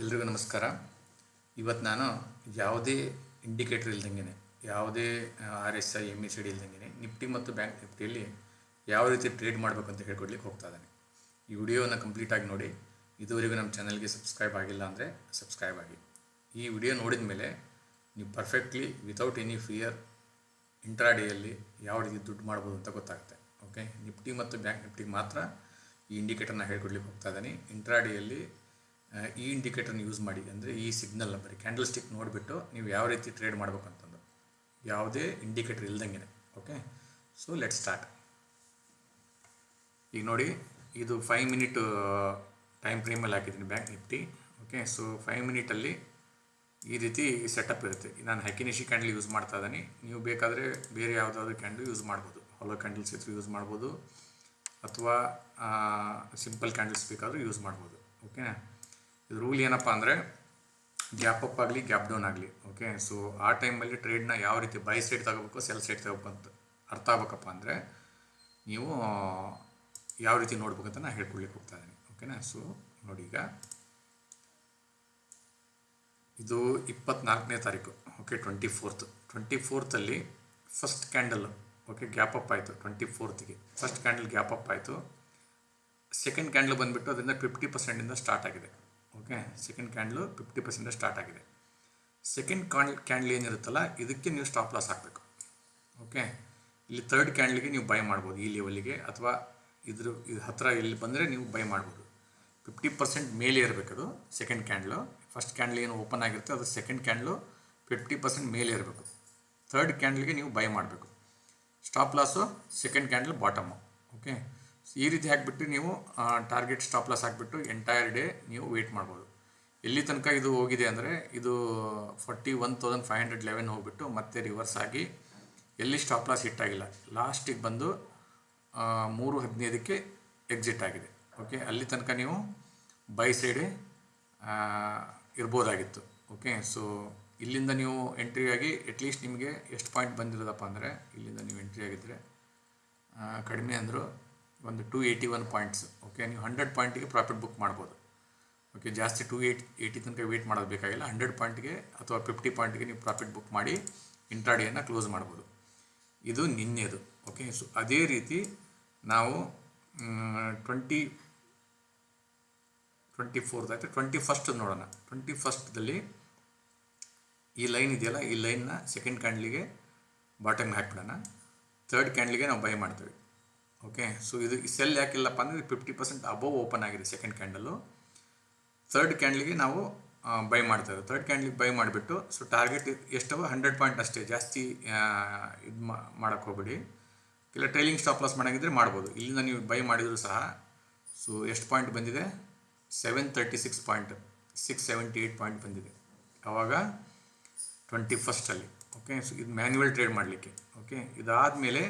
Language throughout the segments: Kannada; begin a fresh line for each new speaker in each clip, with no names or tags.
ಎಲ್ರಿಗೂ ನಮಸ್ಕಾರ. ಇವತ್ತು ನಾನು ಯಾವುದೇ ಇಂಡಿಕೇಟರ್ ಇಲ್ದಂಗೆ ಯಾವುದೇ R S I M S D ಇಲ್ದಂಗೆ ನಿಫ್ಟಿ ಮತ್ತು ಬ್ಯಾಂಕ್ ನಿಫ್ಟಿಯಲ್ಲಿ ಯಾವ ರೀತಿ ಟ್ರೇಡ್ ಮಾಡಬೇಕು ಅಂತ ಹೇಳ್ಕೊಡ್ಲಿಕ್ಕೆ ಹೋಗ್ತಾ ಇದ್ದಾನೆ. ಈ ವಿಡಿಯೋನ ಕಂಪ್ಲೀಟಾಗಿ ನೋಡಿ. ಇದುವರೆಗೂ ನಮ್ಮ ಚಾನಲ್ಗೆ ಸಬ್ಸ್ಕ್ರೈಬ್ ಆಗಿಲ್ಲ ಅಂದರೆ ಸಬ್ಸ್ಕ್ರೈಬ್ ಆಗಿ. ಈ ವಿಡಿಯೋ ನೋಡಿದ ಮೇಲೆ ನೀವು ಪರ್ಫೆಕ್ಟ್ಲಿ ವಿತೌಟ್ ಎನಿ ಫಿಯರ್ ಇಂಟ್ರಾಡೇಯಲ್ಲಿ ಯಾವ ರೀತಿ ದುಡ್ಡು ಮಾಡ್ಬೋದು ಅಂತ ಗೊತ್ತಾಗುತ್ತೆ. ಓಕೆ ನಿಫ್ಟಿ ಮತ್ತು ಬ್ಯಾಂಕ್ ನಿಫ್ಟಿಗೆ ಮಾತ್ರ ಈ ಇಂಡಿಕೇಟರ್ನ ಹೇಳ್ಕೊಡ್ಲಿಕ್ಕೆ ಹೋಗ್ತಾ ಇದ್ದೀನಿ. ಇಂಟ್ರಾಡಿಯಲ್ಲಿ ಈ ಇಂಡಿಕೇಟರ್ನ ಯೂಸ್ ಮಾಡಿ ಅಂದರೆ ಈ ಸಿಗ್ನಲ್ ಬರೀ ಕ್ಯಾಂಡಲ್ ಸ್ಟಿಕ್ ನೋಡಿಬಿಟ್ಟು ನೀವು ಯಾವ ರೀತಿ ಟ್ರೇಡ್ ಮಾಡಬೇಕು ಅಂತಂದು ಯಾವುದೇ ಇಂಡಿಕೇಟರ್ ಇಲ್ದಂಗೆ ಓಕೆ ಸೊ ಲೆಟ್ ಸ್ಟಾರ್ಟ್ ಈಗ ನೋಡಿ, ಇದು ಫೈವ್ ಮಿನಿಟ್ ಟೈಮ್ ಫ್ರೇಮಲ್ಲಿ ಹಾಕಿದ್ದೀನಿ bank Nifty okay so five ಮಿನಿಟಲ್ಲಿ ಈ ರೀತಿ ಸೆಟಪ್ ಇರುತ್ತೆ. ನಾನು ಹ್ಯಾಕಿನಿಶಿ ಕ್ಯಾಂಡಲ್ ಯೂಸ್ ಮಾಡ್ತಾ ಇದ್ದೀನಿ. ನೀವು ಬೇಕಾದರೆ ಬೇರೆ ಯಾವುದಾದ್ರೂ ಕ್ಯಾಂಡಲ್ ಯೂಸ್ ಮಾಡ್ಬೋದು. ಹೊಲೋ ಕ್ಯಾಂಡಲ್ಸ್ ಇದ್ರೆ ಯೂಸ್ ಮಾಡ್ಬೋದು. ಅಥವಾ ಸಿಂಪಲ್ ಕ್ಯಾಂಡಲ್ಸ್ ಬೇಕಾದರೂ ಯೂಸ್ ಮಾಡ್ಬೋದು ಓಕೆನಾ ರೂಲ್ ಏನಪ್ಪ ಅಂದರೆ ಗ್ಯಾಪ್ ಅಪ್ ಆಗಲಿ ಗ್ಯಾಪ್ ಡೌನ್ ಆಗಲಿ ಓಕೆ ಸೊ ಆ ಟೈಮಲ್ಲಿ ಟ್ರೇಡ್ನ ಯಾವ ರೀತಿ ಬೈ ಸೈಡ್ ತಗೋಬೇಕು ಸೆಲ್ ಸೈಡ್ ತಗೋಬೇಕು ಅಂತ ಅರ್ಥ ಆಗ್ಬೇಕಪ್ಪ ಅಂದರೆ ನೀವು ಯಾವ ರೀತಿ ನೋಡ್ಬೇಕು ಅಂತ ನಾನು ಹೇಳ್ಕೊಳ್ಲಿಕ್ಕೆ ಹೋಗ್ತಾ ಇದ್ದೀನಿ ಓಕೆನಾ ಸೊ ನೋಡಿ ಈಗ ಇದು ಇಪ್ಪತ್ನಾಲ್ಕನೇ ತಾರೀಕು okay twenty fourth twenty ಫೋರ್ತಲ್ಲಿ first candle okay gap up ಆಯಿತು ಟ್ವೆಂಟಿ ಫೋರ್ತ್ಗೆ ಫಸ್ಟ್ ಕ್ಯಾಂಡಲ್ ಗ್ಯಾಪ್ ಅಪ್ ಆಯಿತು. ಸೆಕೆಂಡ್ ಕ್ಯಾಂಡಲ್ ಬಂದುಬಿಟ್ಟು ಅದರಿಂದ ಫಿಫ್ಟಿ ಪರ್ಸೆಂಟಿಂದ ಸ್ಟಾರ್ಟ್ ಆಗಿದೆ. Okay second candle fifty percent start ಆಗಿದೆ. ಸೆಕೆಂಡ್ ಕಾಂಡ್ ಕ್ಯಾಂಡ್ಲ್ ಏನಿರುತ್ತಲ್ಲ, ಇದಕ್ಕೆ ನೀವು ಸ್ಟಾಪ್ ಲಾಸ್ ಹಾಕಬೇಕು. ಓಕೆ ಇಲ್ಲಿ ತರ್ಡ್ ಕ್ಯಾಂಡ್ಲಿಗೆ ನೀವು ಬೈ ಮಾಡ್ಬೋದು, ಈ ಲೆವೆಲ್ಗೆ ಅಥವಾ ಇದ್ರ ಇದು ಹತ್ತಿರ ಇಲ್ಲಿ ಬಂದರೆ ನೀವು ಬೈ ಮಾಡ್ಬೋದು. ಫಿಫ್ಟಿ ಪರ್ಸೆಂಟ್ ಮೇಲೆ ಇರಬೇಕದು ಸೆಕೆಂಡ್ ಕ್ಯಾಂಡ್ಲು ಫಸ್ಟ್ ಕ್ಯಾಂಡ್ಲ್ ಏನು ಓಪನ್ ಆಗಿರುತ್ತೆ, ಅದು ಸೆಕೆಂಡ್ ಕ್ಯಾಂಡ್ಲು ಫಿಫ್ಟಿ ಪರ್ಸೆಂಟ್ ಮೇಲೆ ಇರಬೇಕು. ಥರ್ಡ್ ಕ್ಯಾಂಡ್ಲಿಗೆ ನೀವು ಬೈ ಮಾಡಬೇಕು. Stop loss second candle bottom okay ಈ ರೀತಿ ಹಾಕಿಬಿಟ್ಟು ನೀವು ಟಾರ್ಗೆಟ್ ಸ್ಟಾಪ್ ಲಾಸ್ ಹಾಕಿಬಿಟ್ಟು ಎಂಟೈರ್ ಡೇ ನೀವು ವೆಯ್ಟ್ ಮಾಡ್ಬೋದು. ಎಲ್ಲಿ ತನಕ ಇದು ಹೋಗಿದೆ ಅಂದರೆ ಇದು forty one thousand five hundred eleven ಹೋಗ್ಬಿಟ್ಟು ಮತ್ತೆ ರಿವರ್ಸ್ ಆಗಿ ಎಲ್ಲಿ ಸ್ಟಾಪ್ ಲಾಸ್ ಹಿಟ್ ಆಗಿಲ್ಲ. ಲಾಸ್ಟಿಗೆ ಬಂದು ಮೂರು ಹದಿನೈದಕ್ಕೆ ಎಕ್ಸಿಟ್ ಆಗಿದೆ. ಓಕೆ ಅಲ್ಲಿ ತನಕ ನೀವು ಬೈ ಸೈಡೇ ಇರ್ಬೋದಾಗಿತ್ತು. ಓಕೆ ಸೊ ಇಲ್ಲಿಂದ ನೀವು ಎಂಟ್ರಿ ಆಗಿ ಅಟ್ಲೀಸ್ಟ್ ನಿಮಗೆ ಎಷ್ಟು ಪಾಯಿಂಟ್ ಬಂದಿರೋದಪ್ಪ ಅಂದರೆ, ಇಲ್ಲಿಂದ ನೀವು ಎಂಟ್ರಿ ಆಗಿದ್ದರೆ ಕಡಿಮೆ ಅಂದರೂ ಒಂದು two eighty one points okay ನೀವು ಹಂಡ್ರೆಡ್ ಪಾಯಿಂಟಿಗೆ ಪ್ರಾಫಿಟ್ ಬುಕ್ ಮಾಡ್ಬೋದು. ಓಕೆ ಜಾಸ್ತಿ ಟು ಏಯ್ಟ್ ಏಯ್ಟಿ ತನಕ ವೆಯ್ಟ್ ಮಾಡೋದು ಬೇಕಾಗಿಲ್ಲ. ಹಂಡ್ರೆಡ್ ಪಾಯಿಂಟ್ಗೆ ಅಥವಾ ಫಿಫ್ಟಿ ಪಾಯಿಂಟ್ಗೆ ನೀವು ಪ್ರಾಫಿಟ್ ಬುಕ್ ಮಾಡಿ ಇಂಟ್ರಾಡಿಯನ್ನು ಕ್ಲೋಸ್ ಮಾಡ್ಬೋದು. ಇದು ನಿನ್ನೆದು ಓಕೆ ಸೊ ಅದೇ ರೀತಿ ನಾವು ಟ್ವೆಂಟಿ ಟ್ವೆಂಟಿ ಫೋರ್ತ್ ಆಯಿತು? ಟ್ವೆಂಟಿ ಫಸ್ಟ್ ನೋಡೋಣ. ಟ್ವೆಂಟಿ ಫಸ್ಟ್ದಲ್ಲಿ ಈ ಲೈನ್ ಇದೆಯಲ್ಲ? ಈ ಲೈನ್ನ ಸೆಕೆಂಡ್ ಕ್ಯಾಂಡ್ಲಿಗೆ ಬಾಟಮ್ಗೆ ಹಾಕ್ಬಿಡೋಣ. ಥರ್ಡ್ ಕ್ಯಾಂಡ್ಲಿಗೆ ನಾವು ಬೈ ಮಾಡ್ತೀವಿ. ಓಕೆ ಸೊ ಇದು ಸೆಲ್ ಯಾಕಿಲ್ಲಪ್ಪ ಅಂದರೆ ಫಿಫ್ಟಿ ಪರ್ಸೆಂಟ್ ಅಬೋವ್ ಓಪನ್ ಆಗಿದೆ ಸೆಕೆಂಡ್ ಕ್ಯಾಂಡಲು ಥರ್ಡ್ ಕ್ಯಾಂಡ್ಲಿಗೆ ನಾವು ಬೈ ಮಾಡ್ತೇವೆ ಥರ್ಡ್ ಕ್ಯಾಂಡ್ಲಿಗೆ ಬೈ ಮಾಡಿಬಿಟ್ಟು ಸೊ ಟಾರ್ಗೆಟ್ ಎಷ್ಟವೋ ಹಂಡ್ರೆಡ್ ಪಾಯಿಂಟ್ ಅಷ್ಟೇ, ಜಾಸ್ತಿ ಇದು ಮಾಡೋಕ್ಕೆ ಹೋಗ್ಬೇಡಿ. ಇಲ್ಲ ಟ್ರೈಲಿಂಗ್ ಸ್ಟಾಪ್ ಲಾಸ್ ಮಾಡೋಂಗಿದ್ರೆ ಮಾಡ್ಬೋದು. ಇಲ್ಲಿಂದ ನೀವು ಬೈ ಮಾಡಿದರೂ ಸಹ ಸೊ ಎಷ್ಟು ಪಾಯಿಂಟ್ ಬಂದಿದೆ? Seven thirty six point six seventy eight point ಬಂದಿದೆ. ಆವಾಗ ಟ್ವೆಂಟಿ ಫಸ್ಟಲ್ಲಿ ಓಕೆ ಸೊ ಇದು ಮ್ಯಾನ್ಯುವಲ್ ಟ್ರೇಡ್ ಮಾಡಲಿಕ್ಕೆ ಓಕೆ ಇದಾದಮೇಲೆ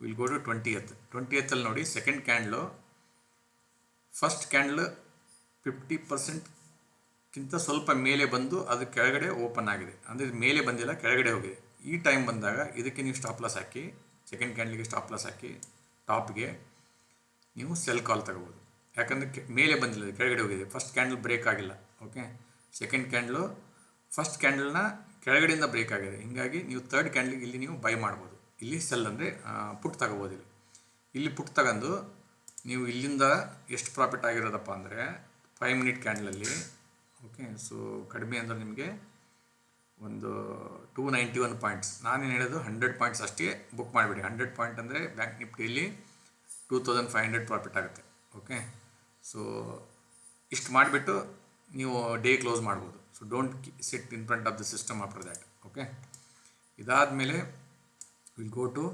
will go to twenty eighth twenty ಎತ್ತಲ್ಲಿ ನೋಡಿ second candle first candle fifty ಪರ್ಸೆಂಟ್ಗಿಂತ ಸ್ವಲ್ಪ ಮೇಲೆ ಬಂದು ಅದು ಕೆಳಗಡೆ ಓಪನ್ ಆಗಿದೆ. ಅಂದರೆ ಮೇಲೆ ಬಂದಿಲ್ಲ, ಕೆಳಗಡೆ ಹೋಗಿದೆ. ಈ ಟೈಮ್ ಬಂದಾಗ ಇದಕ್ಕೆ ನೀವು ಸ್ಟಾಪ್ ಲಾಸ್ ಹಾಕಿ ಸೆಕೆಂಡ್ ಕ್ಯಾಂಡ್ಲಿಗೆ ಸ್ಟಾಪ್ ಲಾಸ್ ಹಾಕಿ ಟಾಪ್ಗೆ ನೀವು ಸೆಲ್ ಕಾಲ್ ತಗೋಬೋದು. ಯಾಕಂದರೆ ಮೇಲೆ ಬಂದಿಲ್ಲ, ಕೆಳಗಡೆ ಹೋಗಿದೆ. ಫಸ್ಟ್ ಕ್ಯಾಂಡಲ್ ಬ್ರೇಕ್ ಆಗಿಲ್ಲ ಓಕೆ ಸೆಕೆಂಡ್ ಕ್ಯಾಂಡ್ಲು ಫಸ್ಟ್ ಕ್ಯಾಂಡಲ್ನ ಕೆಳಗಡೆಯಿಂದ ಬ್ರೇಕ್ ಆಗಿದೆ. ಹೀಗಾಗಿ ನೀವು ತರ್ಡ್ ಕ್ಯಾಂಡಲ್ಗೆ ಇಲ್ಲಿ ನೀವು ಬೈ ಮಾಡ್ಬೋದು. ಇಲ್ಲಿ ಸೆಲ್ ಅಂದರೆ ಪುಟ್ ತಗೋಬೋದು ಇಲ್ಲಿ. ಇಲ್ಲಿ ಪುಟ್ ತಗೊಂಡು ನೀವು ಇಲ್ಲಿಂದ ಎಷ್ಟು ಪ್ರಾಫಿಟ್ ಆಗಿರೋದಪ್ಪ ಅಂದರೆ ಫೈವ್ ಮಿನಿಟ್ ಕ್ಯಾಂಡಲಲ್ಲಿ ಓಕೆ ಸೊ ಕಡಿಮೆ ಅಂದರೆ ನಿಮಗೆ ಒಂದು ಟೂ ನೈಂಟಿ ಒನ್ ಪಾಯಿಂಟ್ಸ್ ನಾನೇನು ಹೇಳೋದು ಹಂಡ್ರೆಡ್ ಪಾಯಿಂಟ್ಸ್ ಅಷ್ಟೇ ಬುಕ್ ಮಾಡಿಬಿಡಿ. ಹಂಡ್ರೆಡ್ ಪಾಯಿಂಟ್ ಅಂದರೆ bank ನಿಫ್ಟಿಯಲ್ಲಿ two thousand five hundred profit ಆಗುತ್ತೆ ಓಕೆ ಸೊ ಇಷ್ಟು ಮಾಡಿಬಿಟ್ಟು ನೀವು ಡೇ ಕ್ಲೋಸ್ ಮಾಡ್ಬೋದು. So don't sit in front of the system after that okay ಇದಾದಮೇಲೆ ವಿಲ್ ಗೋ ಟು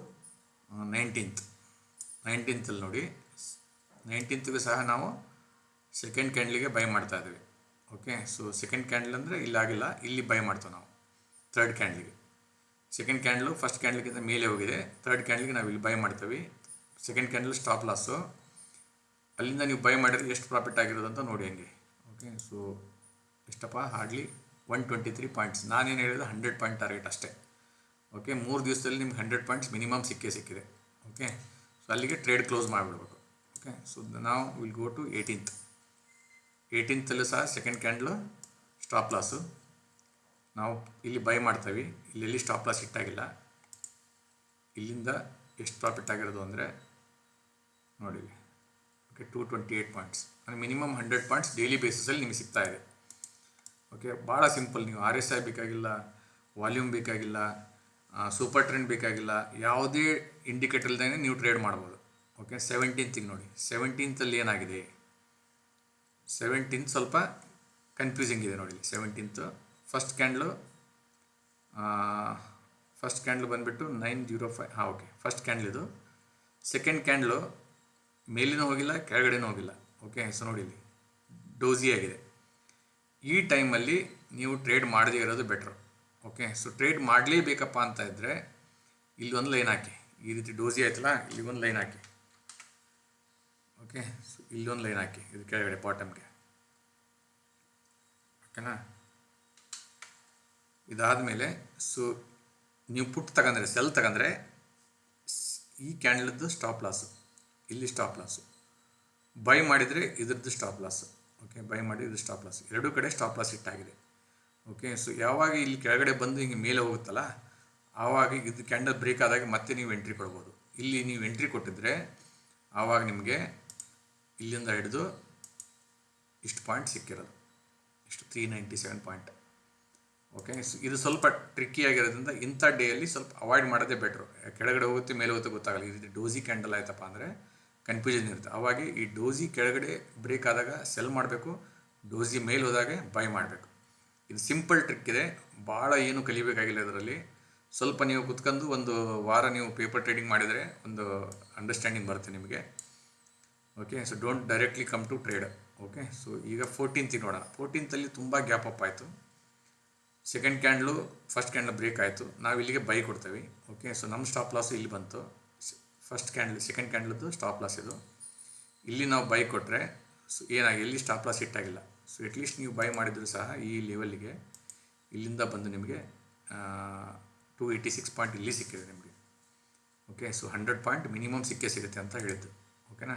ನೈನ್ಟೀನ್ತ್ ನೈನ್ಟೀನ್ತಲ್ಲಿ ನೋಡಿ. ನೈನ್ಟೀನ್ತ್ಗೆ ಸಹ ನಾವು ಸೆಕೆಂಡ್ ಕ್ಯಾಂಡ್ಲಿಗೆ ಬೈ ಮಾಡ್ತಾ ಇದ್ದೀವಿ ಓಕೆ ಸೊ ಸೆಕೆಂಡ್ ಕ್ಯಾಂಡಲ್ ಅಂದರೆ ಇಲ್ಲಾಗಿಲ್ಲ ಇಲ್ಲಿ ಬೈ ಮಾಡ್ತೇವೆ ನಾವು. ಥರ್ಡ್ ಕ್ಯಾಂಡ್ಲಿಗೆ ಸೆಕೆಂಡ್ ಕ್ಯಾಂಡ್ಲು ಫಸ್ಟ್ ಕ್ಯಾಂಡ್ಲಿಗಿಂತ ಮೇಲೆ ಹೋಗಿದೆ. ಥರ್ಡ್ ಕ್ಯಾಂಡ್ಲಿಗೆ ನಾವು ಇಲ್ಲಿ ಬೈ ಮಾಡ್ತೀವಿ. ಸೆಕೆಂಡ್ ಕ್ಯಾಂಡಲ್ ಸ್ಟಾಪ್ ಲಾಸು ಅಲ್ಲಿಂದ ನೀವು ಬೈ ಮಾಡಿದ್ರೆ ಎಷ್ಟು ಪ್ರಾಫಿಟ್ ಆಗಿರೋದು ಅಂತ ನೋಡಿ ಹಂಗೆ. ಓಕೆ ಸೊ ಎಷ್ಟಪ್ಪ? Hardly one twenty three points ನಾನೇನು ಹೇಳಿದೆ? ಹಂಡ್ರೆಡ್ ಪಾಯಿಂಟ್ ಟಾರ್ಗೆಟ್ ಅಷ್ಟೇ. ಓಕೆ ಮೂರು ದಿವಸದಲ್ಲಿ ನಿಮ್ಗೆ ಹಂಡ್ರೆಡ್ ಪಾಯಿಂಟ್ಸ್ ಮಿನಿಮಮ್ ಸಿಕ್ಕೇ ಸಿಕ್ಕಿದೆ. ಓಕೆ ಸೊ ಅಲ್ಲಿಗೆ ಟ್ರೇಡ್ ಕ್ಲೋಸ್ ಮಾಡಿಬಿಡ್ಬೇಕು. ಓಕೆ ಸೊ ನಾವು ವಿಲ್ ಗೋ ಟು ಏಯ್ಟೀನ್ತ್ ಏಯ್ಟೀನ್ತಲ್ಲೂ ಸಹ ಸೆಕೆಂಡ್ ಕ್ಯಾಂಡ್ಲು ಸ್ಟಾಪ್ ಲಾಸು ನಾವು ಇಲ್ಲಿ ಬೈ ಮಾಡ್ತೀವಿ. ಇಲ್ಲಿ ಎಲ್ಲಿ ಸ್ಟಾಪ್ ಲಾಸ್ ಇಟ್ಟಾಗಿಲ್ಲ ಇಲ್ಲಿಂದ ಎಷ್ಟು ಪ್ರಾಫಿಟ್ ಆಗಿರೋದು ಅಂದರೆ ನೋಡಿ okay two twenty eight points ಅಂದರೆ ಮಿನಿಮಮ್ ಹಂಡ್ರೆಡ್ ಪಾಯಿಂಟ್ಸ್ ಡೈಲಿ ಬೇಸಿಸಲ್ಲಿ ನಿಮಗೆ ಸಿಗ್ತಾ ಇದೆ. ಓಕೆ ಭಾಳ ಸಿಂಪಲ್ ನೀವು ಆರ್ ಎಸ್ ಐ ಬೇಕಾಗಿಲ್ಲ ವಾಲ್ಯೂಮ್ ಬೇಕಾಗಿಲ್ಲ ಸೂಪರ್ ಟ್ರೆಂಡ್ ಬೇಕಾಗಿಲ್ಲ. ಯಾವುದೇ ಇಂಡಿಕೇಟರ್ ಇಲ್ದೇ ನೀವು ಟ್ರೇಡ್ ಮಾಡ್ಬೋದು. ಓಕೆ ಸೆವೆಂಟೀನ್ತಿಗೆ ನೋಡಿ. ಸೆವೆಂಟೀನ್ತಲ್ಲಿ ಏನಾಗಿದೆ? ಸೆವೆಂಟೀನ್ತ್ ಸ್ವಲ್ಪ ಕನ್ಫ್ಯೂಸಿಂಗ್ ಇದೆ ನೋಡಿ seventeenth first candle first candle ಬಂದುಬಿಟ್ಟು ನೈನ್ ಜೀರೋ ಫೈವ್ ಹಾಂ ಓಕೆ ಫಸ್ಟ್ ಕ್ಯಾಂಡ್ಲ್ ಇದು. ಸೆಕೆಂಡ್ ಕ್ಯಾಂಡ್ಲು ಮೇಲಿನೂ ಹೋಗಿಲ್ಲ, ಕೆಳಗಡೆನೂ ಹೋಗಿಲ್ಲ. ಓಕೆ ಸೊ ನೋಡಿ ಇಲ್ಲಿ. ಡೋಸಿ ಆಗಿದೆ. ಈ ಟೈಮಲ್ಲಿ ನೀವು ಟ್ರೇಡ್ ಮಾಡದೇ ಇರೋದು ಬೆಟ್ರು ಓಕೆ ಸೊ ಟ್ರೇಡ್ ಮಾಡಲೇಬೇಕಪ್ಪ ಅಂತ ಇದ್ದರೆ ಇಲ್ಲಿ ಒಂದು ಲೈನ್ ಹಾಕಿ. ಈ ರೀತಿ ಡೋಸಿ ಆಯ್ತಲ್ಲ, ಇಲ್ಲಿ ಒಂದು ಲೈನ್ ಹಾಕಿ. ಓಕೆ ಸೊ ಇಲ್ಲೊಂದು ಲೈನ್ ಹಾಕಿ, ಇದು ಕೆಳಗಡೆ ಬಾಟಮ್ಗೆ ಓಕೆನಾ ಇದಾದಮೇಲೆ ಸೊ ನೀವು ಪುಟ್ ತಗೊಂಡ್ರೆ ಸೆಲ್ ತಗೊಂಡ್ರೆ, ಈ ಕ್ಯಾಂಡಲ್ದು ಸ್ಟಾಪ್ ಲಾಸು ಇಲ್ಲಿ ಸ್ಟಾಪ್ ಲಾಸು ಬೈ ಮಾಡಿದರೆ ಇದ್ರದ್ದು ಸ್ಟಾಪ್ ಲಾಸು ಓಕೆ ಬೈ ಮಾಡಿ ಇದು ಸ್ಟಾಪ್ ಲಾಸ್ ಎರಡೂ ಕಡೆ ಸ್ಟಾಪ್ ಲಾಸ್ ಇಟ್ಟಾಗಿದೆ ಓಕೆ ಸೊ ಯಾವಾಗ ಇಲ್ಲಿ ಕೆಳಗಡೆ ಬಂದು ಹಿಂಗೆ ಮೇಲೆ ಹೋಗುತ್ತಲ್ಲ, ಆವಾಗ ಇದು ಕ್ಯಾಂಡಲ್ ಬ್ರೇಕ್ ಆದಾಗ ಮತ್ತೆ ನೀವು ಎಂಟ್ರಿ ಕೊಡ್ಬೋದು. ಇಲ್ಲಿ ನೀವು ಎಂಟ್ರಿ ಕೊಟ್ಟಿದ್ರೆ ಆವಾಗ ನಿಮಗೆ ಇಲ್ಲಿಂದ ಹಿಡಿದು ಇಷ್ಟು ಪಾಯಿಂಟ್ ಸಿಕ್ಕಿರೋದು. ಇಷ್ಟು three ninety seven point okay ಇದು ಸ್ವಲ್ಪ ಟ್ರಿಕ್ಕಿ ಆಗಿರೋದ್ರಿಂದ ಇಂಥ ಡೇಯಲ್ಲಿ ಸ್ವಲ್ಪ ಅವಾಯ್ಡ್ ಮಾಡೋದೇ ಬೆಟ್ರು ಕೆಳಗಡೆ ಹೋಗುತ್ತೆ, ಮೇಲೆ ಹೋಗುತ್ತೆ ಗೊತ್ತಾಗಲ್ಲ. ಇದು ಡೋಸಿ ಕ್ಯಾಂಡಲ್ ಆಯ್ತಪ್ಪ ಅಂದರೆ ಕನ್ಫ್ಯೂಷನ್ ಇರುತ್ತೆ. ಅವಾಗ ಈ ಡೋಸಿ ಕೆಳಗಡೆ ಬ್ರೇಕ್ ಆದಾಗ ಸೆಲ್ ಮಾಡಬೇಕು ಡೋಸಿ ಮೇಲೆ ಹೋದಾಗೆ ಬೈ ಮಾಡಬೇಕು. ಇದು ಸಿಂಪಲ್ ಟ್ರಿಕ್ ಇದೆ. ಭಾಳ ಏನು ಕಲಿಬೇಕಾಗಿಲ್ಲ ಇದರಲ್ಲಿ. ಸ್ವಲ್ಪ ನೀವು ಕುತ್ಕೊಂಡು ಒಂದು ವಾರ ನೀವು ಪೇಪರ್ ಟ್ರೇಡಿಂಗ್ ಮಾಡಿದರೆ ಒಂದು ಅಂಡರ್ಸ್ಟ್ಯಾಂಡಿಂಗ್ ಬರುತ್ತೆ ನಿಮಗೆ. Okay so don't directly come to trade okay so ಈಗ ಫೋರ್ಟೀನ್ತಿಗೆ ನೋಡೋಣ. ಫೋರ್ಟೀನ್ತಲ್ಲಿ ತುಂಬ ಗ್ಯಾಪ್ ಅಪ್ ಆಯಿತು. Second candle first candle break ಆಯಿತು. ನಾವು ಇಲ್ಲಿಗೆ ಬೈ ಕೊಡ್ತೇವೆ. ಓಕೆ ಸೊ ನಮ್ಮ ಸ್ಟಾಪ್ ಲಾಸು ಇಲ್ಲಿ ಬಂತು. ಫಸ್ಟ್ ಕ್ಯಾಂಡ್ಲ್ ಸೆಕೆಂಡ್ ಕ್ಯಾಂಡ್ಲದ್ದು ಸ್ಟಾಪ್ ಲಾಸ್ ಇದು. ಇಲ್ಲಿ ನಾವು ಬೈ ಕೊಟ್ಟರೆ ಸೊ ಏನಾಗಿ ಇಲ್ಲಿ ಸ್ಟಾಪ್ ಲಾಸ್ ಇಟ್ಟಾಗಿಲ್ಲ ಸೊ ಅಟ್ಲೀಸ್ಟ್ ನೀವು ಬೈ ಮಾಡಿದರೂ ಸಹ ಈ ಲೆವೆಲ್ಗೆ ಇಲ್ಲಿಂದ ಬಂದು ನಿಮಗೆ ಟು ಏಯ್ಟಿ ಸಿಕ್ಸ್ ಪಾಯಿಂಟ್ ಇಲ್ಲಿ ಸಿಕ್ಕಿದೆ ನಿಮಗೆ. Okay so hundred point minimum ಸಿಕ್ಕೇ ಸಿಗುತ್ತೆ ಅಂತ ಹೇಳಿದ್ದು. ಓಕೆನಾ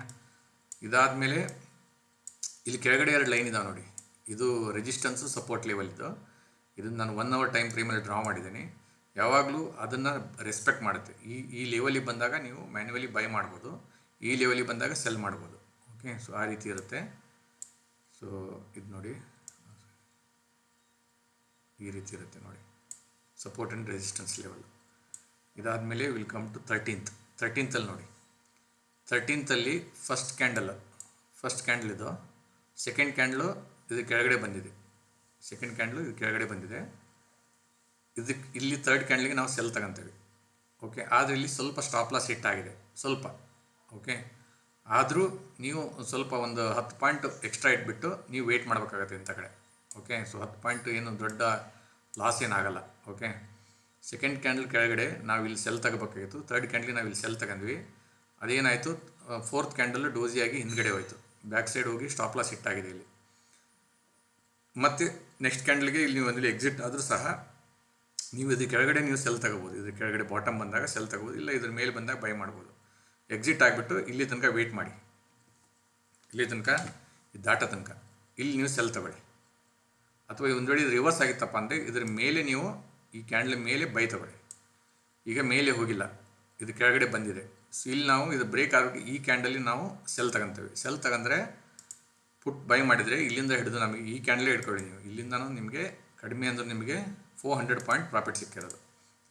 ಇದಾದ ಮೇಲೆ ಇಲ್ಲಿ ಕೆಳಗಡೆ ಎರಡು ಲೈನ್ ಇದಾವೆ ನೋಡಿ. ಇದು ರೆಜಿಸ್ಟೆನ್ಸು ಸಪೋರ್ಟ್ ಲೆವೆಲ್ ಇದು. ಇದನ್ನು ನಾನು ಒನ್ ಅವರ್ ಟೈಮ್ ಫ್ರೇಮಲ್ಲಿ ಡ್ರಾ ಮಾಡಿದ್ದೀನಿ. ಯಾವಾಗಲೂ ಅದನ್ನು ರೆಸ್ಪೆಕ್ಟ್ ಮಾಡುತ್ತೆ. ಈ ಈ ಲೆವೆಲಿಗೆ ಬಂದಾಗ ನೀವು ಮ್ಯಾನ್ಯುವಲಿ ಬೈ ಮಾಡ್ಬೋದು. ಈ ಲೆವೆಲಿಗೆ ಬಂದಾಗ ಸೆಲ್ ಮಾಡ್ಬೋದು. ಓಕೆ ಸೊ ಆ ರೀತಿ ಇರುತ್ತೆ. ಸೊ, ಇದು ನೋಡಿ. ಈ ರೀತಿ ಇರುತ್ತೆ ನೋಡಿ. ಸಪೋರ್ಟ್ ಆ್ಯಂಡ್ ರೆಸಿಸ್ಟೆನ್ಸ್ ಲೆವೆಲ್ ಇದಾದಮೇಲೆ ವಿಲ್ ಕಮ್ ಟು ತರ್ಟೀನ್ತ್ ತರ್ಟೀನ್ತಲ್ಲಿ ನೋಡಿ. ತರ್ಟೀನ್ತಲ್ಲಿ ಫಸ್ಟ್ ಕ್ಯಾಂಡಲ್ ಫಸ್ಟ್ ಕ್ಯಾಂಡಲ್ ಇದು. ಸೆಕೆಂಡ್ ಕ್ಯಾಂಡ್ಲು ಇದು ಕೆಳಗಡೆ ಬಂದಿದೆ. ಸೆಕೆಂಡ್ ಕ್ಯಾಂಡ್ಲು ಇದು ಕೆಳಗಡೆ ಬಂದಿದೆ. ಇದಕ್ಕೆ ಇಲ್ಲಿ ತರ್ಡ್ ಕ್ಯಾಂಡ್ಲಿಗೆ ನಾವು ಸೆಲ್ ತಗೊತೇವೆ. ಓಕೆ ಆದರೆ ಇಲ್ಲಿ ಸ್ವಲ್ಪ ಸ್ಟಾಪ್ ಲಾಸ್ ಹಿಟ್ ಆಗಿದೆ. ಸ್ವಲ್ಪ. ಓಕೆ ಆದರೂ ನೀವು ಸ್ವಲ್ಪ ಒಂದು ಹತ್ತು ಪಾಯಿಂಟ್ ಎಕ್ಸ್ಟ್ರಾ ಇಟ್ಬಿಟ್ಟು ನೀವು ವೆಯ್ಟ್ ಮಾಡಬೇಕಾಗತ್ತೆ ಇಂಥ ಕಡೆ. ಓಕೆ ಸೊ ಹತ್ತು ಪಾಯಿಂಟ್ ಏನು ದೊಡ್ಡ ಲಾಸ್ ಏನಾಗಲ್ಲ ಓಕೆ ಸೆಕೆಂಡ್ ಕ್ಯಾಂಡಲ್ ಕೆಳಗಡೆ ನಾವು ಇಲ್ಲಿ ಸೆಲ್ ತಗೋಬೇಕಾಗಿತ್ತು. ತರ್ಡ್ ಕ್ಯಾಂಡ್ಲಿ ನಾವು ಇಲ್ಲಿ ಸೆಲ್ ತಗೊಂಡ್ವಿ. ಅದೇನಾಯಿತು? ಫೋರ್ತ್ ಕ್ಯಾಂಡಲ್ ಡೋಸಿಯಾಗಿ ಹಿಂದ್ಗಡೆ ಹೋಯಿತು. ಬ್ಯಾಕ್ ಸೈಡ್ ಹೋಗಿ ಸ್ಟಾಪ್ ಲಾಸ್ ಹಿಟ್ಟಾಗಿದೆ ಇಲ್ಲಿ. ಮತ್ತು ನೆಕ್ಸ್ಟ್ ಕ್ಯಾಂಡಲ್ಗೆ ಇಲ್ಲಿ ನೀವು ಒಂದು ಎಕ್ಸಿಟ್ ಆದರೂ ಸಹ ನೀವು ಇದ್ರ ಕೆಳಗಡೆ ನೀವು ಸೆಲ್ ತಗೋಬೋದು. ಇದ್ರ ಕೆಳಗಡೆ ಬಾಟಮ್ ಬಂದಾಗ ಸೆಲ್ ತಗೋಬೋದು. ಇಲ್ಲ ಇದ್ರ ಮೇಲೆ ಬಂದಾಗ ಬೈ ಮಾಡ್ಬೋದು. ಎಕ್ಸಿಟ್ ಆಗಿಬಿಟ್ಟು ಇಲ್ಲಿ ತನಕ ವೆಯ್ಟ್ ಮಾಡಿ. ಇಲ್ಲಿ ತನಕ, ಈ ದಾಟ ತನಕ. ಇಲ್ಲಿ ನೀವು ಸೆಲ್ ತಗೊಳ್ಳಿ. ಅಥವಾ ಒಂದು ವೇಳೆ ರಿವರ್ಸ್ ಆಗಿತ್ತಪ್ಪ ಅಂದರೆ ಇದರ ಮೇಲೆ ನೀವು ಈ ಕ್ಯಾಂಡಲ್ ಮೇಲೆ ಬೈ ತಗೊಳ್ಳಿ. ಈಗ ಮೇಲೆ ಹೋಗಿಲ್ಲ. ಇದು ಕೆಳಗಡೆ ಬಂದಿದೆ. ಸೊ ಇಲ್ಲಿ ನಾವು ಇದು ಬ್ರೇಕ್ ಆಗಿ ಈ ಕ್ಯಾಂಡಲ್ಲಿ ನಾವು ಸೆಲ್ ತಗೊಂತೇವೆ. ಸೆಲ್ ತಗೊಂಡ್ರೆ ಪುಟ್ ಬೈ ಮಾಡಿದರೆ ಇಲ್ಲಿಂದ ಹಿಡಿದು ನಮಗೆ ಈ ಕ್ಯಾಂಡಲೇ ಹಿಡ್ಕೊಳ್ಳಿ ನೀವು. ಇಲ್ಲಿಂದನೂ ನಿಮಗೆ ಕಡಿಮೆ ಅಂದರೆ ನಿಮಗೆ ಫೋರ್ ಹಂಡ್ರೆಡ್ ಪಾಯಿಂಟ್ ಪ್ರಾಫಿಟ್ ಸಿಕ್ಕಿರೋದು.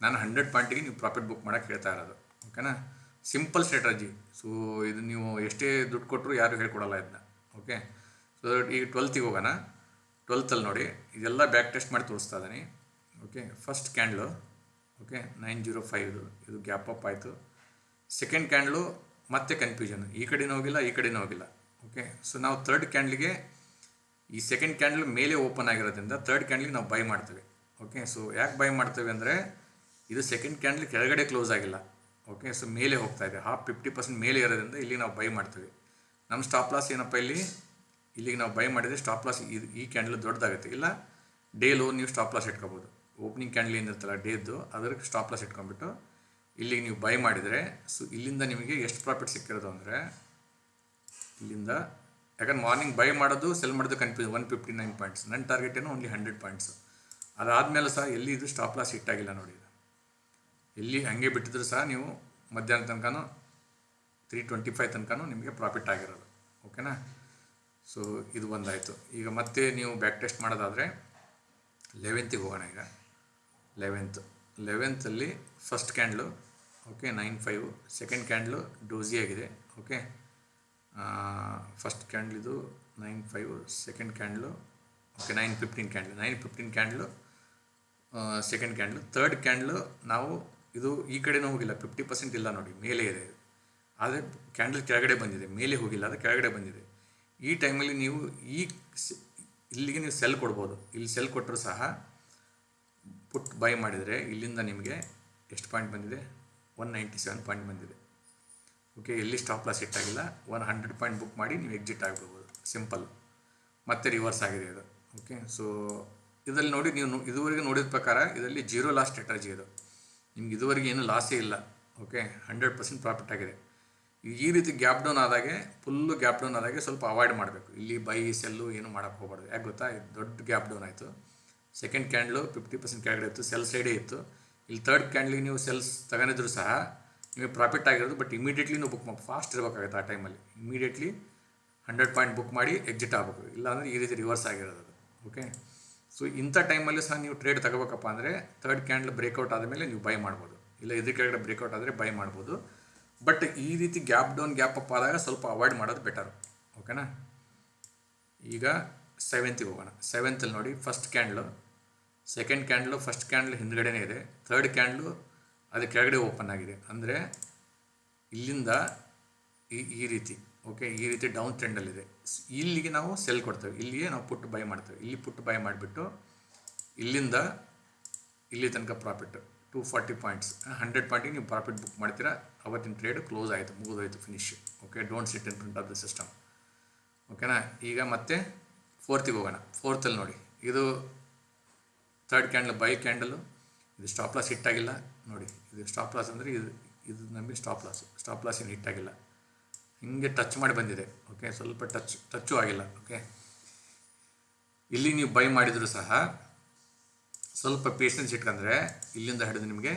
ನಾನು ಹಂಡ್ರೆಡ್ ಪಾಯಿಂಟಿಗೆ ನೀವು ಪ್ರಾಫಿಟ್ ಬುಕ್ ಮಾಡೋಕ್ಕೆ ಹೇಳ್ತಾ ಇರೋದು. ಓಕೆನಾ ಸಿಂಪಲ್ ಸ್ಟ್ರಾಟಜಿ. ಸೊ ಇದು ನೀವು ಎಷ್ಟೇ ದುಡ್ಡು ಕೊಟ್ಟರು ಯಾರು ಹೇಳ್ಕೊಡಲ್ಲ ಇದನ್ನ. ಓಕೆ ಸೊ ಈಗ ಟ್ವೆಲ್ತಿಗೆ ಹೋಗೋಣ. ಟ್ವೆಲ್ತಲ್ಲಿ ನೋಡಿ, ಇದೆಲ್ಲ ಬ್ಯಾಕ್ ಟೆಸ್ಟ್ ಮಾಡಿ ತೋರಿಸ್ತಾ ಇದ್ದೀನಿ. Okay first candle okay nine zero five ಇದು. ಗ್ಯಾಪ್ ಅಪ್ ಆಯಿತು. ಸೆಕೆಂಡ್ ಕ್ಯಾಂಡ್ಲು ಮತ್ತೆ ಕನ್ಫ್ಯೂಷನ್ ಈ ಕಡೆನೂ ಹೋಗಿಲ್ಲ, ಈ ಕಡೆನೂ ಹೋಗಿಲ್ಲ. ಓಕೆ ಸೊ ನಾವು ತರ್ಡ್ ಕ್ಯಾಂಡ್ಲಿಗೆ ಈ ಸೆಕೆಂಡ್ ಕ್ಯಾಂಡಲ್ ಮೇಲೆ ಓಪನ್ ಆಗಿರೋದ್ರಿಂದ ತರ್ಡ್ ಕ್ಯಾಂಡ್ಲಿಗೆ ನಾವು ಬೈ ಮಾಡ್ತೇವೆ. ಓಕೆ ಸೊ ಯಾಕೆ ಬೈ ಮಾಡ್ತೇವೆ ಅಂದರೆ, ಇದು ಸೆಕೆಂಡ್ ಕ್ಯಾಂಡ್ಲ್ ಕೆಳಗಡೆ ಕ್ಲೋಸ್ ಆಗಿಲ್ಲ. ಓಕೆ ಸೊ ಮೇಲೆ ಹೋಗ್ತಾ ಇದೆ. ಹಾಫ್ ಫಿಫ್ಟಿ ಪರ್ಸೆಂಟ್ ಮೇಲೆ ಇರೋದ್ರಿಂದ ಇಲ್ಲಿ ನಾವು ಬೈ ಮಾಡ್ತೀವಿ. ನಮ್ಮ ಸ್ಟಾಪ್ ಲಾಸ್ ಏನಪ್ಪ ಇಲ್ಲಿ? ಇಲ್ಲಿಗೆ ನಾವು ಬೈ ಮಾಡಿದರೆ ಸ್ಟಾಪ್ ಲಾಸ್ ಇದು ಈ ಕ್ಯಾಂಡಲ್ ದೊಡ್ಡದಾಗುತ್ತೆ. ಇಲ್ಲ ಡೇ ಲೋ ನೀವು ಸ್ಟಾಪ್ ಲಾಸ್ ಇಟ್ಕೋಬೋದು. ಓಪನಿಂಗ್ ಕ್ಯಾಂಡಲ್ ಏನಿರ್ತಲ್ಲ ಡೇದ್ದು ಅದಕ್ಕೆ ಸ್ಟಾಪ್ ಲಾಸ್ ಇಟ್ಕೊಂಡ್ಬಿಟ್ಟು ಇಲ್ಲಿಗೆ ನೀವು ಬೈ ಮಾಡಿದರೆ ಸೊ ಇಲ್ಲಿಂದ ನಿಮಗೆ ಎಷ್ಟು ಪ್ರಾಫಿಟ್ ಸಿಕ್ಕಿರೋದು ಅಂದರೆ, ಇಲ್ಲಿಂದ, ಯಾಕಂದ್ರೆ ಮಾರ್ನಿಂಗ್ ಬೈ ಮಾಡೋದು ಸೆಲ್ ಮಾಡೋದು confuse one fifty nine points ನನ್ನ ಟಾರ್ಗೆಟ್ ಏನು ಓನ್ಲಿ ಹಂಡ್ರೆಡ್ ಪಾಯಿಂಟ್ಸ್ ಅದಾದಮೇಲೆ ಸಹ ಎಲ್ಲಿ ಇದು ಸ್ಟಾಪ್ ಲಾಸ್ ಹಿಟ್ಟಾಗಿಲ್ಲ ನೋಡಿ. ಇದು. ಎಲ್ಲಿ ಹಾಗೆ ಬಿಟ್ಟಿದ್ರು ಸಹ ನೀವು ಮಧ್ಯಾಹ್ನ ತನಕನೂ ತ್ರೀ ಟ್ವೆಂಟಿ ಫೈವ್ ತನಕನೂ ನಿಮಗೆ ಪ್ರಾಫಿಟ್ ಆಗಿರೋದು. ಓಕೆನಾ ಸೊ ಇದು ಒಂದಾಯಿತು. ಈಗ ಮತ್ತೆ ನೀವು ಬ್ಯಾಕ್ ಟೆಸ್ಟ್ ಮಾಡೋದಾದರೆ ಲೆವೆಂತಿಗೆ ಹೋಗೋಣ ಈಗ. Eleventh ಲೆವೆಂತಲ್ಲಿ first candle okay nine five second candle doji ಆಗಿದೆ okay first ಕ್ಯಾಂಡ್ಲಿದು nine five second candle okay nine fifteen candle nine fifteen candle second candle third candle ನಾವು ಇದು ಈ ಕಡೆನೂ ಹೋಗಿಲ್ಲ. ಫಿಫ್ಟಿ ಪರ್ಸೆಂಟ್ ಇಲ್ಲ ನೋಡಿ, ಮೇಲೆ ಇದೆ. ಆದರೆ ಕ್ಯಾಂಡಲ್ ಕೆಳಗಡೆ ಬಂದಿದೆ, ಮೇಲೆ ಹೋಗಿಲ್ಲ ಅದು ಕೆಳಗಡೆ ಬಂದಿದೆ. ಈ ಟೈಮಲ್ಲಿ ನೀವು ಈ ಇಲ್ಲಿಗೆ ನೀವು ಸೆಲ್ ಕೊಡ್ಬೋದು. ಇಲ್ಲಿ ಸೆಲ್ ಕೊಟ್ಟರು ಸಹ ಪುಟ್ ಬೈ ಮಾಡಿದರೆ ಇಲ್ಲಿಂದ ನಿಮಗೆ ಎಷ್ಟು ಪಾಯಿಂಟ್ ಬಂದಿದೆ? ಒನ್ ನೈಂಟಿ ಸೆವೆನ್ ಪಾಯಿಂಟ್ ಬಂದಿದೆ. ಓಕೆ ಎಲ್ಲಿ ಸ್ಟಾಪ್ ಲಾಸ್ ಆಗಿಲ್ಲ ಒನ್ ಹಂಡ್ರೆಡ್ ಪಾಯಿಂಟ್ ಬುಕ್ ಮಾಡಿ ನೀವು ಎಕ್ಸಿಟ್ ಆಗಿಬಿಡ್ಬೋದು. ಸಿಂಪಲ್ ಮತ್ತೆ ರಿವರ್ಸ್ ಆಗಿದೆ ಇದು ಓಕೆ ಸೊ ಇದರಲ್ಲಿ ನೋಡಿ ನೀವು, ಇದುವರೆಗೆ ನೋಡಿದ ಪ್ರಕಾರ ಇದರಲ್ಲಿ ಜೀರೋ ಲಾಸ್ಟ್ ಸ್ಟ್ರಾಟಜಿ ಇದು ನಿಮ್ಗೆ ಇದುವರೆಗೆ ಏನು ಲಾಸೇ ಇಲ್ಲ ಓಕೆ ಹಂಡ್ರೆಡ್ ಪರ್ಸೆಂಟ್ ಪ್ರಾಫಿಟ್ ಆಗಿದೆ. ಈ- ರೀತಿ ಗ್ಯಾಪ್ ಡೌನ್ ಆದಾಗೆ ಫುಲ್ಲು ಗ್ಯಾಪ್ ಡೌನ್ ಆದಾಗೆ ಸ್ವಲ್ಪ ಅವಾಯ್ಡ್ ಮಾಡಬೇಕು. ಇಲ್ಲಿ ಬೈ ಸೆಲ್ಲು ಏನು ಮಾಡೋಕ್ಕೆ ಹೋಗ್ಬಾರ್ದು. ಯಾಕೆ ಗೊತ್ತಾ? ದೊಡ್ಡ ಗ್ಯಾಪ್ ಡೌನ್ ಆಯಿತು. ಸೆಕೆಂಡ್ ಕ್ಯಾಂಡ್ಲು ಫಿಫ್ಟಿ ಪರ್ಸೆಂಟ್ ಕೆಳಗಡೆ ಇತ್ತು ಸೆಲ್ ಸೈಡೇ ಇತ್ತು. ಇಲ್ಲಿ ತರ್ಡ್ ಕ್ಯಾಂಡ್ಲಿಗೆ ನೀವು ಸೆಲ್ಸ್ ತಗೊಂಡಿದ್ರು ಸಹ ನಿಮಗೆ ಪ್ರಾಫಿಟ್ ಆಗಿರೋದು ಬಟ್ ಇಮಿಡಿಯೇಟ್ಲಿ ನೀವು ಬುಕ್ ಮಾಡಿ ಫಾಸ್ಟ್ ಇರಬೇಕಾಗುತ್ತೆ ಆ ಟೈಮಲ್ಲಿ ಇಮಿಡಿಯೇಟ್ಲಿ ಹಂಡ್ರೆಡ್ ಪಾಯಿಂಟ್ ಬುಕ್ ಮಾಡಿ ಎಕ್ಸಿಟ್ ಆಗಬೇಕು. ಇಲ್ಲಾಂದರೆ ಈ ರೀತಿ ರಿವರ್ಸ್ ಆಗಿರೋದು ಓಕೆ ಸೊ ಇಂಥ ಟೈಮಲ್ಲಿ ಸಹ ನೀವು ಟ್ರೇಡ್ ತಗೋಬೇಕಪ್ಪ ಅಂದರೆ ಥರ್ಡ್ ಕ್ಯಾಂಡಲ್ ಬ್ರೇಕೌಟ್ ಆದಮೇಲೆ ನೀವು ಬೈ ಮಾಡ್ಬೋದು. ಇಲ್ಲ ಇದ್ರ ಕೆಳಗಡೆ ಬ್ರೇಕೌಟ್ ಆದರೆ ಬೈ ಮಾಡ್ಬೋದು. ಬಟ್ ಈ ರೀತಿ ಗ್ಯಾಪ್ ಡೌನ್ ಗ್ಯಾಪ್ ಅಪ್ ಆದಾಗ ಸ್ವಲ್ಪ ಅವಾಯ್ಡ್ ಮಾಡೋದು ಬೆಟರ್ ಓಕೆನಾ ಈಗ ಸೆವೆಂತಿಗೆ ಹೋಗೋಣ. ಸೆವೆಂತಲ್ಲಿ ನೋಡಿ first candle second candle first candle ಹಿಂದ್ಗಡೆನೇ ಇದೆ. ಥರ್ಡ್ ಕ್ಯಾಂಡ್ಲು ಅದು ಕೆಳಗಡೆ ಓಪನ್ ಆಗಿದೆ. ಅಂದರೆ ಇಲ್ಲಿಂದ ಈ ಈ ರೀತಿ. ಓಕೆ ಈ ರೀತಿ ಡೌನ್ ಟ್ರೆಂಡಲ್ಲಿದೆ ಇಲ್ಲಿಗೆ ನಾವು ಸೆಲ್ ಕೊಡ್ತೇವೆ. ಇಲ್ಲಿಗೆ ನಾವು ಪುಟ್ ಬೈ ಮಾಡ್ತೇವೆ. ಇಲ್ಲಿ ಪುಟ್ ಬೈ ಮಾಡಿಬಿಟ್ಟು ಇಲ್ಲಿಂದ ಇಲ್ಲಿ ತನಕ profit two forty points hundred ಪಾಯಿಂಟಿಗೆ ನೀವು ಪ್ರಾಫಿಟ್ ಬುಕ್ ಮಾಡ್ತೀರಾ. ಅವತ್ತಿನ ಟ್ರೇಡ್ ಕ್ಲೋಸ್ ಆಯಿತು, ಮುಗಿದೋಯ್ತು finish okay don't sit in front of the system ಓಕೆನಾ ಈಗ ಮತ್ತೆ ಫೋರ್ತಿಗೆ ಹೋಗೋಣ. ಫೋರ್ತಲ್ಲಿ ನೋಡಿ. ಇದು ಥರ್ಡ್ ಕ್ಯಾಂಡಲ್ ಬೈ ಕ್ಯಾಂಡಲು ಇದು ಸ್ಟಾಪ್ ಲಾಸ್ ಹಿಟ್ಟಾಗಿಲ್ಲ ನೋಡಿ, ಇದು ಸ್ಟಾಪ್ ಲಾಸ್ ಅಂದರೆ ಇದು ಇದು ನಮಗೆ ಸ್ಟಾಪ್ ಲಾಸ್ ಸ್ಟಾಪ್ ಲಾಸ್ ಏನು ಹಿಟ್ಟಾಗಿಲ್ಲ ಹಿಂಗೆ ಟಚ್ ಮಾಡಿ ಬಂದಿದೆ ಓಕೆ ಸ್ವಲ್ಪ ಟಚ್ ಟಚ್ಚು ಆಗಿಲ್ಲ ಓಕೆ ಇಲ್ಲಿ ನೀವು ಬೈ ಮಾಡಿದರೂ ಸಹ ಸ್ವಲ್ಪ ಪೇಷನ್ಸ್ ಇಟ್ಕೊಂಡ್ರೆ ಇಲ್ಲಿಂದ ಹಿಡಿದು ನಿಮಗೆ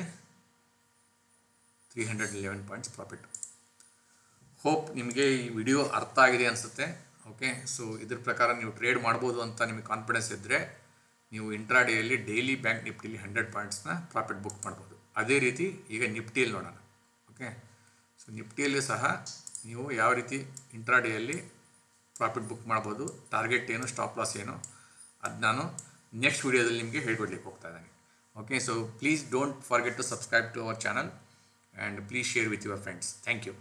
three hundred eleven points profit hope ನಿಮಗೆ ಈ ವಿಡಿಯೋ ಅರ್ಥ ಆಗಿದೆ ಅನಿಸುತ್ತೆ ಓಕೆ ಸೊ ಇದ್ರ ಪ್ರಕಾರ ನೀವು ಟ್ರೇಡ್ ಮಾಡ್ಬೋದು ಅಂತ ನಿಮಗೆ ಕಾನ್ಫಿಡೆನ್ಸ್ ಇದ್ದರೆ ನೀವು ಇಂಟ್ರಾಡೇಯಲ್ಲಿ ಡೈಲಿ ಬ್ಯಾಂಕ್ ನಿಫ್ಟಿಲಿ ಹಂಡ್ರೆಡ್ ಪಾಯಿಂಟ್ಸ್ನ ಪ್ರಾಫಿಟ್ ಬುಕ್ ಮಾಡ್ಬೋದು. ಅದೇ ರೀತಿ ಈಗ ನಿಫ್ಟಿಯಲ್ಲಿ ನೋಡೋಣ ಓಕೆ ಸೊ ನಿಫ್ಟಿಯಲ್ಲಿ ಸಹ ನೀವು ಯಾವ ರೀತಿ ಇಂಟ್ರಾಡೇಯಲ್ಲಿ ಪ್ರಾಫಿಟ್ ಬುಕ್ ಮಾಡ್ಬೋದು ಟಾರ್ಗೆಟ್ ಏನು ಸ್ಟಾಪ್ ಲಾಸ್ ಏನು, ಅದು ನಾನು ನೆಕ್ಸ್ಟ್ ವೀಡಿಯೋದಲ್ಲಿ ನಿಮಗೆ ಹೇಳ್ಕೊಡ್ಲಿಕ್ಕೆ ಹೋಗ್ತಾ ಇದ್ದೀನಿ. Okay so please don't forget to subscribe to our channel and please share with your friends thank you